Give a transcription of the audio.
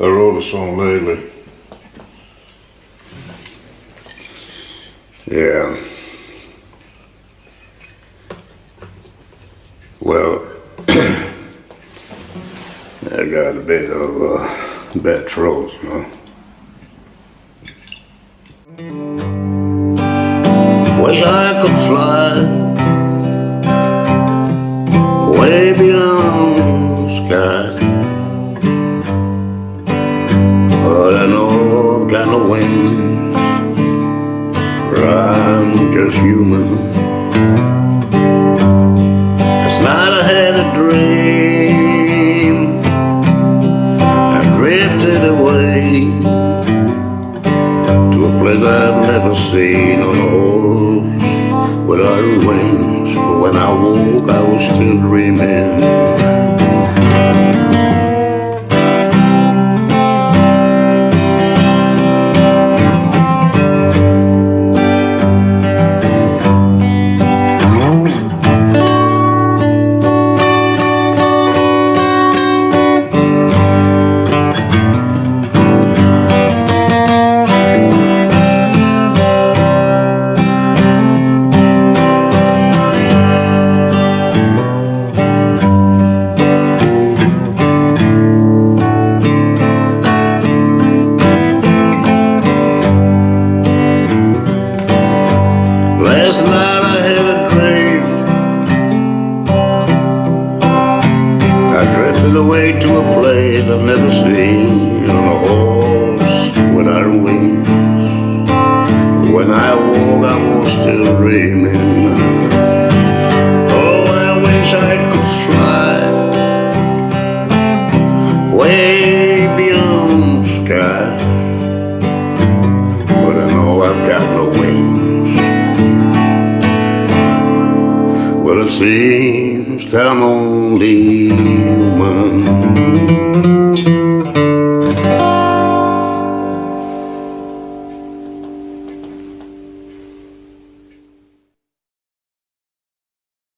I wrote a song lately. Yeah. Well, I got a bit of uh, bad throat, you know. Wish I could fly way beyond the sky. No wings. I'm just human. Last night I had a dream. I drifted away to a place I've never seen on a horse without wings. But when I woke, I was still dreaming. Last night I had a dream. I drifted away to a place I've never seen on a horse without wings. When I woke, I was still dreaming. Oh, I wish I could fly way beyond the sky. Well, it seems that I'm only human.